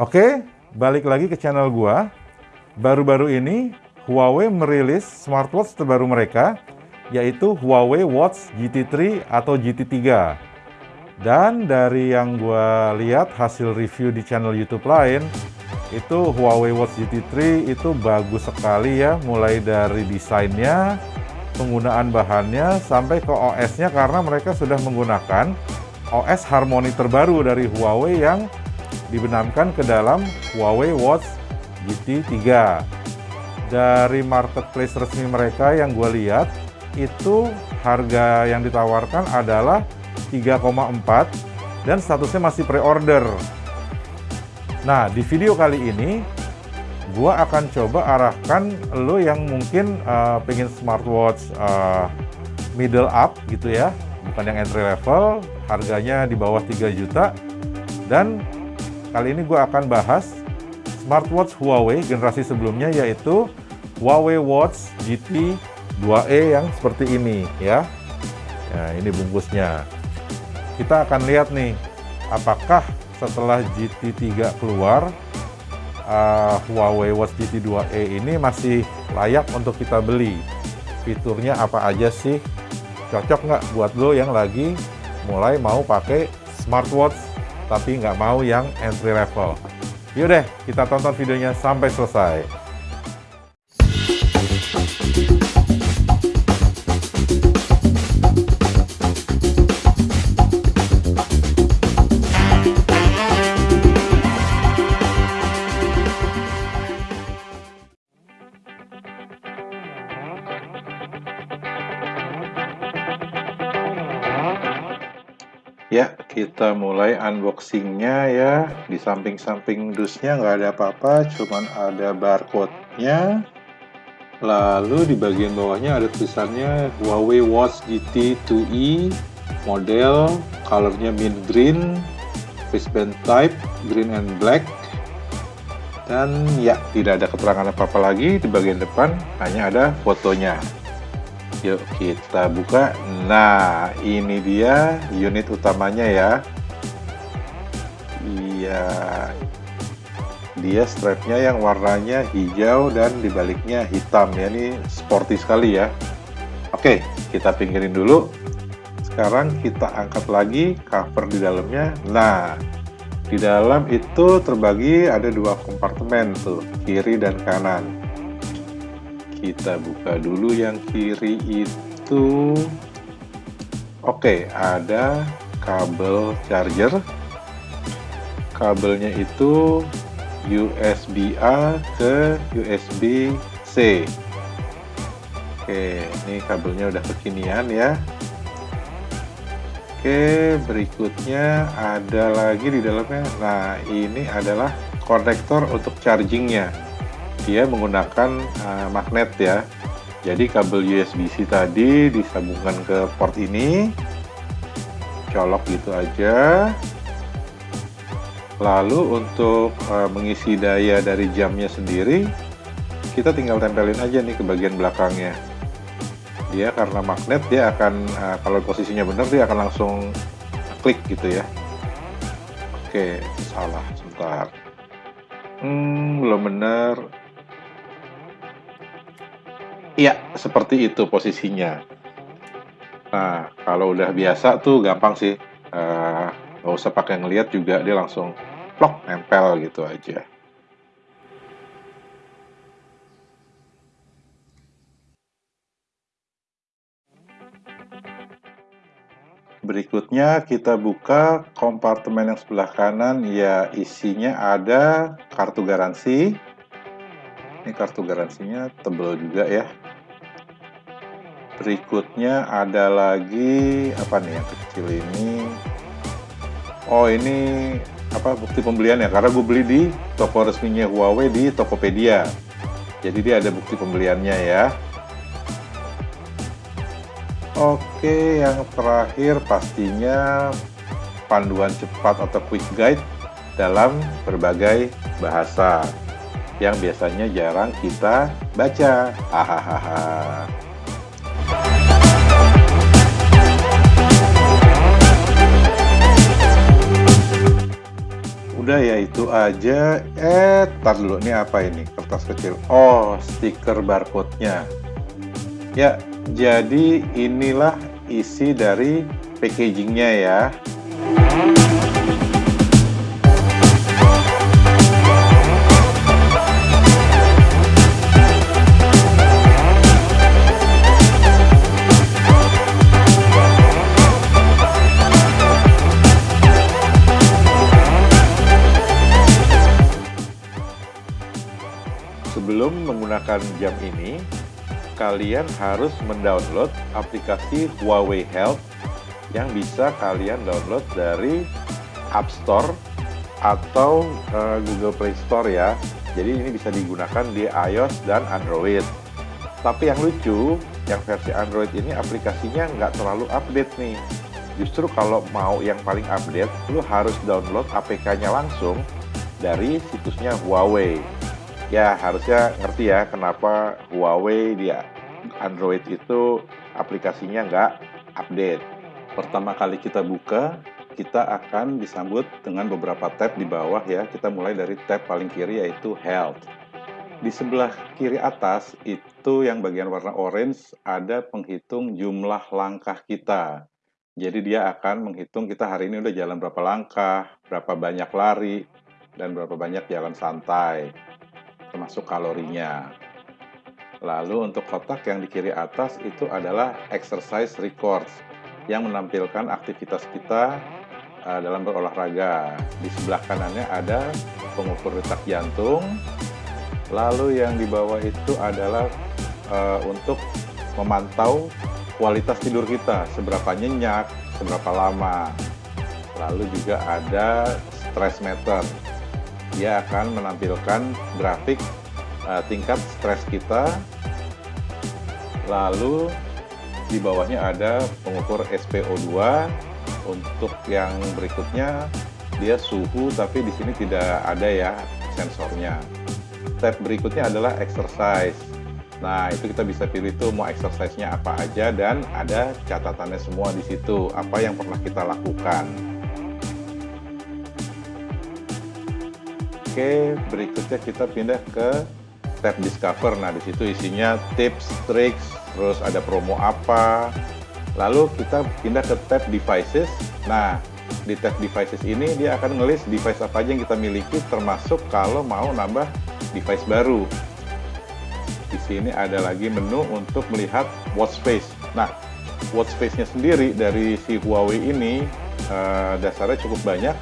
Oke, balik lagi ke channel gua. Baru-baru ini Huawei merilis smartwatch terbaru mereka yaitu Huawei Watch GT3 atau GT3. Dan dari yang gua lihat hasil review di channel YouTube lain, itu Huawei Watch GT3 itu bagus sekali ya, mulai dari desainnya, penggunaan bahannya, sampai ke OS-nya karena mereka sudah menggunakan OS Harmony terbaru dari Huawei yang dibenamkan ke dalam Huawei Watch GT3. Dari marketplace resmi mereka yang gue lihat, itu harga yang ditawarkan adalah 3,4 dan statusnya masih pre-order. Nah, di video kali ini, gue akan coba arahkan lo yang mungkin uh, pengen smartwatch uh, middle up gitu ya, bukan yang entry level, harganya di bawah 3 juta, dan Kali ini gue akan bahas smartwatch Huawei generasi sebelumnya yaitu Huawei Watch GT 2e yang seperti ini ya. Nah, ini bungkusnya. Kita akan lihat nih, apakah setelah GT3 keluar, uh, Huawei Watch GT 2e ini masih layak untuk kita beli. Fiturnya apa aja sih? Cocok nggak buat lo yang lagi mulai mau pakai smartwatch tapi nggak mau yang entry level. Yuk deh, kita tonton videonya sampai selesai. Ya, kita mulai unboxingnya ya. Di samping-samping dusnya nggak ada apa-apa, cuman ada barcode-nya. Lalu di bagian bawahnya ada tulisannya Huawei Watch GT 2e model, colornya mint green, wristband type, green and black. Dan ya, tidak ada keterangan apa-apa lagi di bagian depan, hanya ada fotonya. Yuk kita buka. Nah, ini dia unit utamanya ya. Iya. Dia strapnya yang warnanya hijau dan dibaliknya hitam ya. Ini sporty sekali ya. Oke, kita pinggirin dulu. Sekarang kita angkat lagi cover di dalamnya. Nah, di dalam itu terbagi ada dua kompartemen tuh, kiri dan kanan kita buka dulu yang kiri itu. Oke ada kabel charger. Kabelnya itu USB A ke USB C. Oke ini kabelnya udah kekinian ya. Oke, berikutnya ada lagi di dalamnya. Nah, ini adalah konektor untuk chargingnya dia menggunakan uh, magnet ya. Jadi kabel USB-C tadi disambungkan ke port ini. Colok gitu aja. Lalu untuk uh, mengisi daya dari jamnya sendiri kita tinggal tempelin aja nih ke bagian belakangnya. Dia karena magnet dia akan uh, kalau posisinya benar dia akan langsung klik gitu ya. Oke salah sebentar. Hmm, belum benar Iya, seperti itu posisinya. Nah, kalau udah biasa tuh gampang sih. Uh, nggak usah pakai ngeliat juga, dia langsung plok, nempel gitu aja. Berikutnya kita buka kompartemen yang sebelah kanan, ya isinya ada kartu garansi, ini kartu garansinya tebal juga ya berikutnya ada lagi apa nih yang kecil ini oh ini apa bukti pembelian ya karena gue beli di toko resminya Huawei di Tokopedia jadi dia ada bukti pembeliannya ya Oke yang terakhir pastinya panduan cepat atau quick guide dalam berbagai bahasa yang biasanya jarang kita baca. Hahaha. Udah ya itu aja. Eh, tar dulu. Ini apa ini? Kertas kecil. Oh, stiker barcode-nya. Ya, jadi inilah isi dari packagingnya ya. Menggunakan jam ini, kalian harus mendownload aplikasi Huawei Health yang bisa kalian download dari App Store atau uh, Google Play Store ya. Jadi ini bisa digunakan di iOS dan Android. Tapi yang lucu, yang versi Android ini aplikasinya nggak terlalu update nih. Justru kalau mau yang paling update, lu harus download APK-nya langsung dari situsnya Huawei ya harusnya ngerti ya kenapa Huawei di Android itu aplikasinya nggak update. Pertama kali kita buka, kita akan disambut dengan beberapa tab di bawah ya. Kita mulai dari tab paling kiri yaitu Health. Di sebelah kiri atas itu yang bagian warna orange ada penghitung jumlah langkah kita. Jadi dia akan menghitung kita hari ini udah jalan berapa langkah, berapa banyak lari, dan berapa banyak jalan santai termasuk kalorinya. Lalu untuk kotak yang di kiri atas itu adalah exercise records yang menampilkan aktivitas kita uh, dalam berolahraga. Di sebelah kanannya ada pengukur detak jantung. Lalu yang di bawah itu adalah uh, untuk memantau kualitas tidur kita, seberapa nyenyak, seberapa lama. Lalu juga ada stress meter dia akan menampilkan grafik uh, tingkat stres kita lalu di bawahnya ada pengukur SPO2 untuk yang berikutnya dia suhu tapi di sini tidak ada ya sensornya. Step berikutnya adalah exercise. Nah itu kita bisa pilih tuh mau exercise-nya apa aja dan ada catatannya semua di situ apa yang pernah kita lakukan Oke, berikutnya kita pindah ke tab Discover. Nah, di situ isinya tips, tricks, terus ada promo apa. Lalu kita pindah ke tab Devices. Nah, di tab Devices ini dia akan ngelis device apa aja yang kita miliki, termasuk kalau mau nambah device baru. Di sini ada lagi menu untuk melihat watch face. Nah, watch face-nya sendiri dari si Huawei ini uh, dasarnya cukup banyak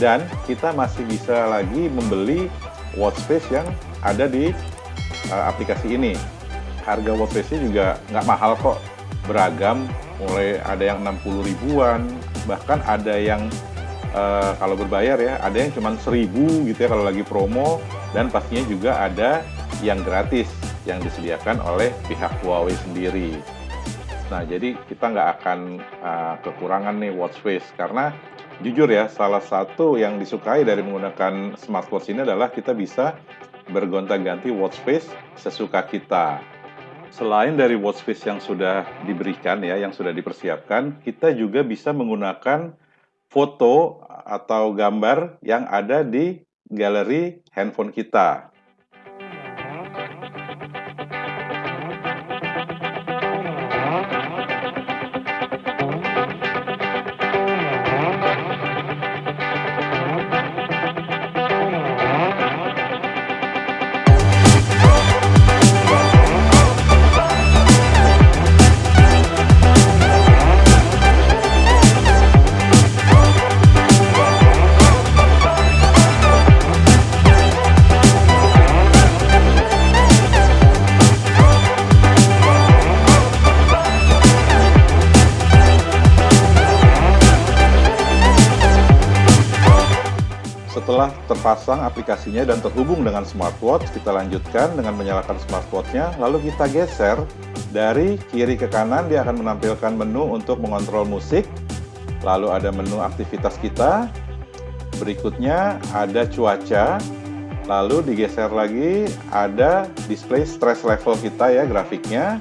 dan kita masih bisa lagi membeli watch face yang ada di uh, aplikasi ini. Harga watch face-nya juga nggak mahal kok, beragam, mulai ada yang 60 ribuan, bahkan ada yang uh, kalau berbayar ya, ada yang cuma 1000 gitu ya kalau lagi promo, dan pastinya juga ada yang gratis yang disediakan oleh pihak Huawei sendiri. Nah, jadi kita nggak akan uh, kekurangan nih watch face karena jujur ya, salah satu yang disukai dari menggunakan smartwatch ini adalah kita bisa bergonta-ganti watch face sesuka kita. Selain dari watch face yang sudah diberikan ya, yang sudah dipersiapkan, kita juga bisa menggunakan foto atau gambar yang ada di galeri handphone kita. Terpasang aplikasinya dan terhubung dengan smartwatch, kita lanjutkan dengan menyalakan smartwatchnya, lalu kita geser. Dari kiri ke kanan, dia akan menampilkan menu untuk mengontrol musik, lalu ada menu aktivitas kita, berikutnya ada cuaca, lalu digeser lagi ada display stress level kita ya grafiknya,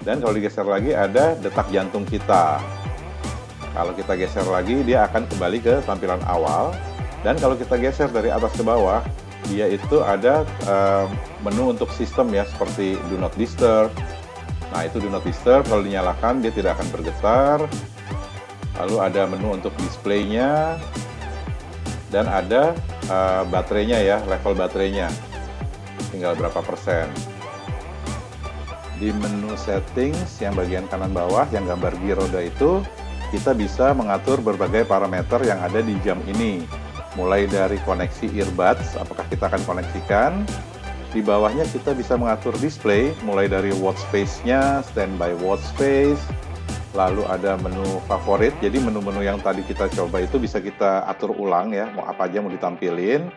dan kalau digeser lagi ada detak jantung kita. Kalau kita geser lagi, dia akan kembali ke tampilan awal, Dan kalau kita geser dari atas ke bawah, dia itu ada uh, menu untuk sistem ya, seperti Do Not Disturb. Nah, itu Do Not Disturb, kalau dinyalakan dia tidak akan bergetar. Lalu ada menu untuk displaynya, dan ada uh, baterainya ya, level baterainya. Tinggal berapa persen. Di menu settings yang bagian kanan bawah, yang gambar gear roda itu, kita bisa mengatur berbagai parameter yang ada di jam ini mulai dari koneksi earbuds, apakah kita akan koneksikan. Di bawahnya kita bisa mengatur display, mulai dari watch face-nya, standby watch face, lalu ada menu favorit, jadi menu-menu yang tadi kita coba itu bisa kita atur ulang ya, mau apa aja mau ditampilin.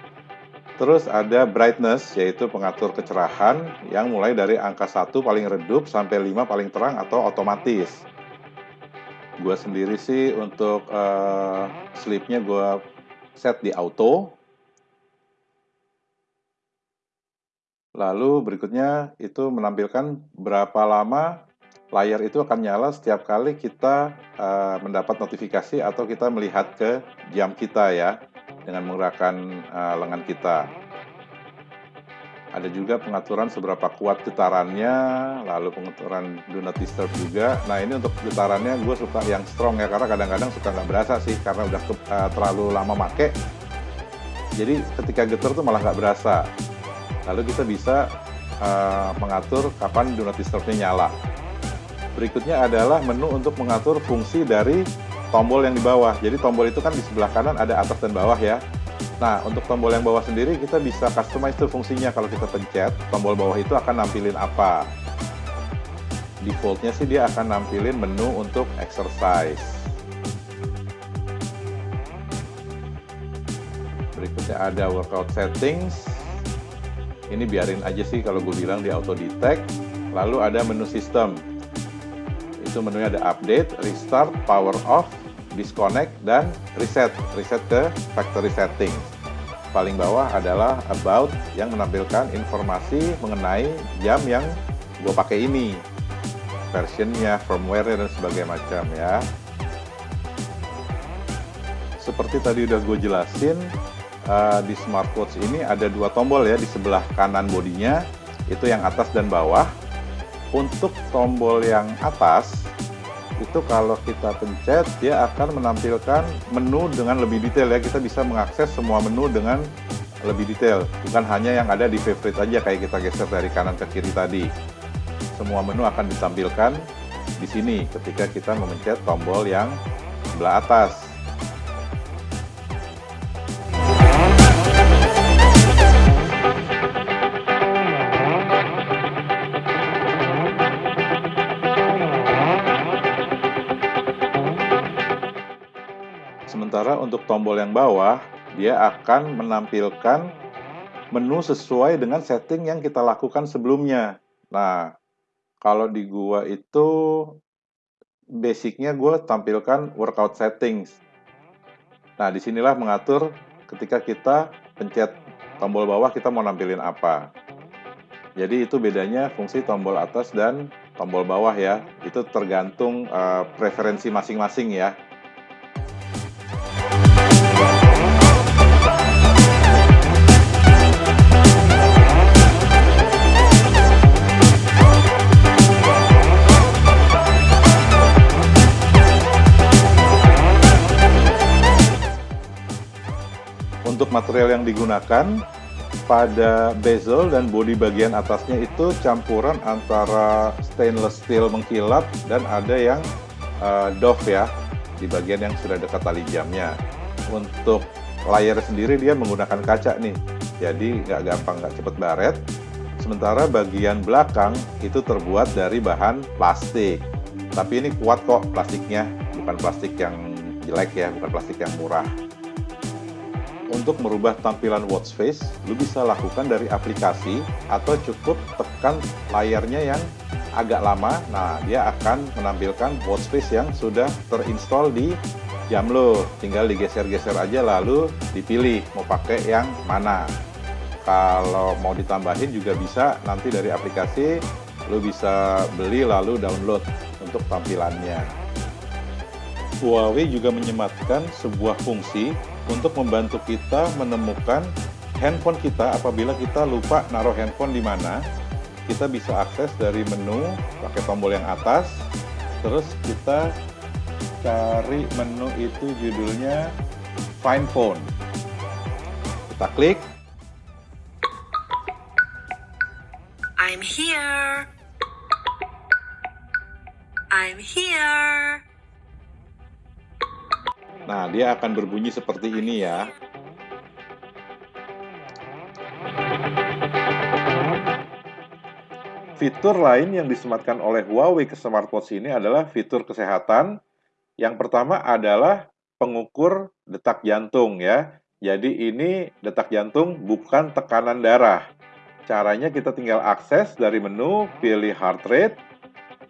Terus ada brightness, yaitu pengatur kecerahan yang mulai dari angka 1 paling redup sampai 5 paling terang atau otomatis. Gue sendiri sih untuk uh, sleep-nya gue set di auto. Lalu berikutnya itu menampilkan berapa lama layar itu akan nyala setiap kali kita uh, mendapat notifikasi atau kita melihat ke jam kita ya dengan menggerakkan uh, lengan kita. Ada juga pengaturan seberapa kuat getarannya, lalu pengaturan do not disturb juga. Nah ini untuk getarannya gue suka yang strong ya, karena kadang-kadang suka nggak berasa sih, karena udah ke, uh, terlalu lama make. Jadi ketika getar tuh malah nggak berasa. Lalu kita bisa uh, mengatur kapan do not disturbnya nyala. Berikutnya adalah menu untuk mengatur fungsi dari tombol yang di bawah. Jadi tombol itu kan di sebelah kanan ada atas dan bawah ya. Nah, untuk tombol yang bawah sendiri kita bisa customize tuh fungsinya kalau kita pencet, tombol bawah itu akan nampilin apa. Defaultnya sih dia akan nampilin menu untuk exercise. Berikutnya ada workout settings. Ini biarin aja sih kalau gue bilang di auto detect. Lalu ada menu sistem. Itu menunya ada update, restart, power off, disconnect, dan reset. Reset ke factory setting. Paling bawah adalah about yang menampilkan informasi mengenai jam yang gue pakai ini. Versionnya, firmware dan sebagainya macam ya. Seperti tadi udah gue jelasin, uh, di smartwatch ini ada dua tombol ya di sebelah kanan bodinya, itu yang atas dan bawah. Untuk tombol yang atas, itu kalau kita pencet dia akan menampilkan menu dengan lebih detail ya. Kita bisa mengakses semua menu dengan lebih detail. Bukan hanya yang ada di favorite aja kayak kita geser dari kanan ke kiri tadi. Semua menu akan ditampilkan di sini ketika kita memencet tombol yang sebelah atas untuk tombol yang bawah, dia akan menampilkan menu sesuai dengan setting yang kita lakukan sebelumnya. Nah, kalau di gua itu basicnya gue tampilkan workout settings. Nah, di sinilah mengatur ketika kita pencet tombol bawah kita mau nampilin apa. Jadi itu bedanya fungsi tombol atas dan tombol bawah ya. Itu tergantung uh, preferensi masing-masing ya. Untuk material yang digunakan pada bezel dan bodi bagian atasnya itu campuran antara stainless steel mengkilap dan ada yang uh, doff ya di bagian yang sudah dekat tali jamnya. Untuk layar sendiri dia menggunakan kaca nih, jadi nggak gampang nggak cepet baret. Sementara bagian belakang itu terbuat dari bahan plastik. Tapi ini kuat kok plastiknya, bukan plastik yang jelek ya, bukan plastik yang murah. Untuk merubah tampilan watch face, lu bisa lakukan dari aplikasi atau cukup tekan layarnya yang agak lama. Nah, dia akan menampilkan watch face yang sudah terinstall di jam lo. Tinggal digeser-geser aja lalu dipilih mau pakai yang mana. Kalau mau ditambahin juga bisa nanti dari aplikasi lu bisa beli lalu download untuk tampilannya. Huawei juga menyematkan sebuah fungsi untuk membantu kita menemukan handphone kita apabila kita lupa naruh handphone di mana. Kita bisa akses dari menu pakai tombol yang atas, terus kita cari menu itu judulnya Find Phone. Kita klik. I'm here. I'm here. Nah, dia akan berbunyi seperti ini ya. Fitur lain yang disematkan oleh Huawei ke smartwatch ini adalah fitur kesehatan. Yang pertama adalah pengukur detak jantung ya. Jadi ini detak jantung bukan tekanan darah. Caranya kita tinggal akses dari menu, pilih heart rate,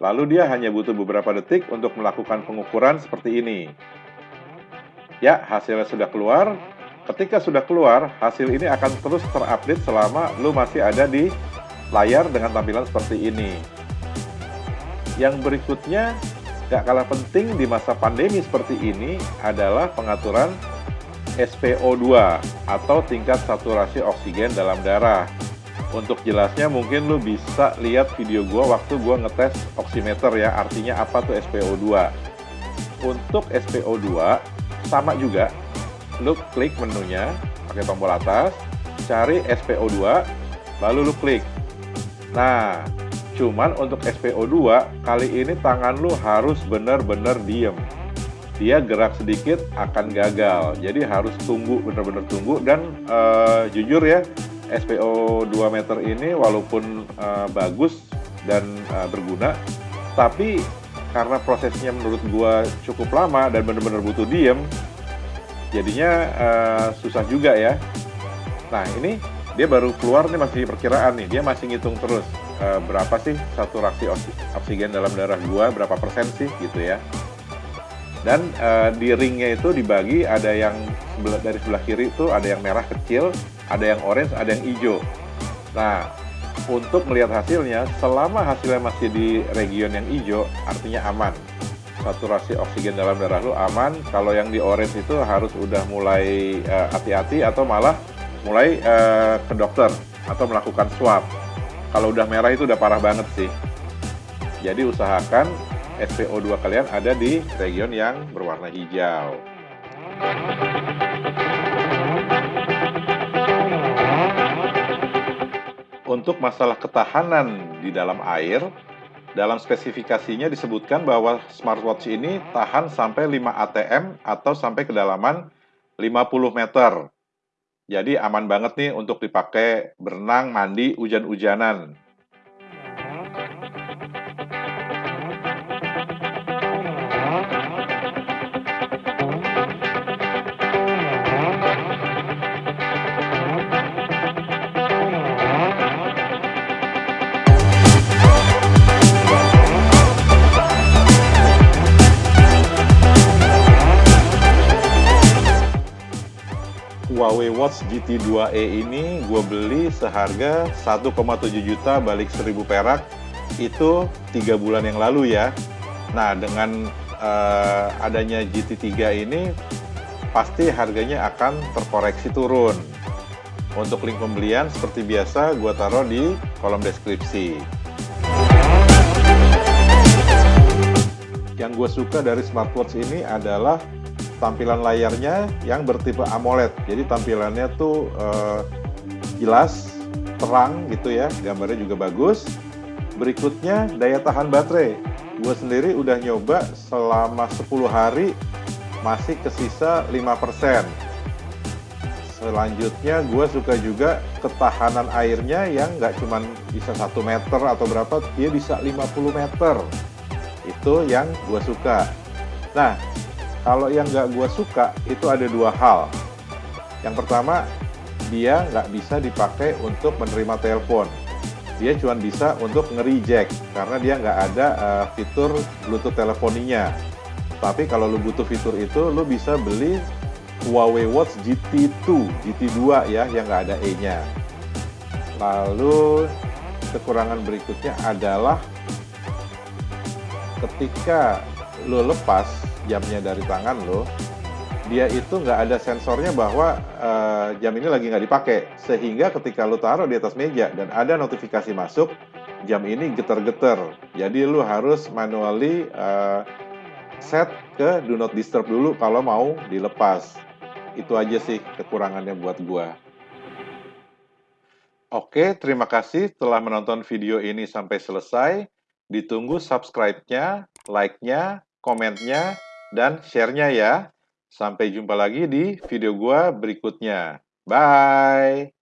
lalu dia hanya butuh beberapa detik untuk melakukan pengukuran seperti ini. Ya, hasilnya sudah keluar. Ketika sudah keluar, hasil ini akan terus terupdate selama lu masih ada di layar dengan tampilan seperti ini. Yang berikutnya, gak kalah penting di masa pandemi seperti ini adalah pengaturan SPO2 atau tingkat saturasi oksigen dalam darah. Untuk jelasnya mungkin lu bisa lihat video gua waktu gua ngetes oximeter ya, artinya apa tuh SPO2. Untuk SPO2 sama juga, lu klik menunya pakai tombol atas, cari SPO2, lalu lu klik Nah, cuman untuk SPO2 kali ini tangan lu harus benar-benar diem. Dia gerak sedikit akan gagal. Jadi harus tunggu benar-benar tunggu dan uh, jujur ya SPO2 meter ini walaupun uh, bagus dan uh, berguna, tapi karena prosesnya menurut gua cukup lama dan benar-benar butuh diem, jadinya uh, susah juga ya. Nah ini dia baru keluar nih masih perkiraan nih dia masih ngitung terus e, berapa sih saturasi oksigen dalam darah gua berapa persen sih gitu ya dan e, di ringnya itu dibagi ada yang sebelah, dari sebelah kiri itu ada yang merah kecil ada yang orange ada yang hijau nah untuk melihat hasilnya selama hasilnya masih di region yang hijau artinya aman saturasi oksigen dalam darah lu aman kalau yang di orange itu harus udah mulai eh, hati-hati uh, atau malah mulai uh, ke dokter atau melakukan swab. Kalau udah merah itu udah parah banget sih. Jadi usahakan SPO2 kalian ada di region yang berwarna hijau. Untuk masalah ketahanan di dalam air, dalam spesifikasinya disebutkan bahwa smartwatch ini tahan sampai 5 ATM atau sampai kedalaman 50 meter. Jadi aman banget nih untuk dipakai berenang, mandi, hujan-hujanan. Watch GT2e ini gue beli seharga 1,7 juta balik 1000 perak itu tiga bulan yang lalu ya. Nah dengan uh, adanya GT3 ini pasti harganya akan terkoreksi turun. Untuk link pembelian seperti biasa gue taruh di kolom deskripsi. Yang gue suka dari smartwatch ini adalah tampilan layarnya yang bertipe AMOLED. Jadi tampilannya tuh uh, jelas, terang gitu ya, gambarnya juga bagus. Berikutnya daya tahan baterai. Gue sendiri udah nyoba selama 10 hari masih kesisa 5%. Selanjutnya gue suka juga ketahanan airnya yang nggak cuma bisa 1 meter atau berapa, dia bisa 50 meter. Itu yang gue suka. Nah, kalau yang nggak gue suka itu ada dua hal. Yang pertama, dia nggak bisa dipakai untuk menerima telepon. Dia cuma bisa untuk nge-reject karena dia nggak ada uh, fitur Bluetooth telefoninya. Tapi kalau lu butuh fitur itu, lu bisa beli Huawei Watch GT2, GT2 ya, yang nggak ada E-nya. Lalu kekurangan berikutnya adalah ketika lo lepas jamnya dari tangan lo, dia itu nggak ada sensornya bahwa uh, jam ini lagi nggak dipakai. Sehingga ketika lu taruh di atas meja dan ada notifikasi masuk, jam ini geter-geter. Jadi lu harus manually uh, set ke do not disturb dulu kalau mau dilepas. Itu aja sih kekurangannya buat gua. Oke, terima kasih telah menonton video ini sampai selesai. Ditunggu subscribe-nya, like-nya, komennya, dan share-nya ya. Sampai jumpa lagi di video gua berikutnya. Bye!